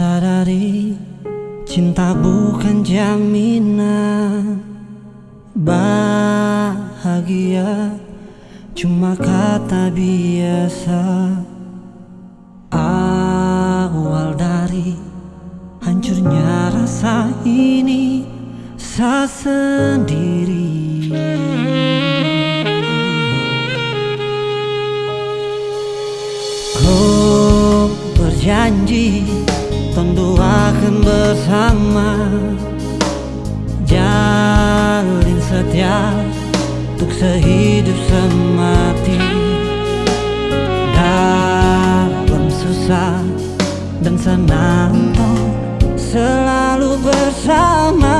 sadari Cinta bukan jaminan. Bahagia cuma kata biasa. Awal dari hancurnya rasa ini Saya sendiri. Kau akan bersama. Jalin setia untuk sehidup semati. Dalam susah dan senang selalu bersama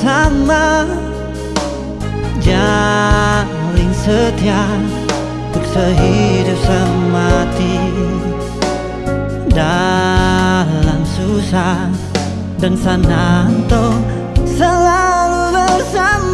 bersama. Jalin setia untuk sehidup semati. Dalam susah dan sananto selalu bersama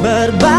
cuma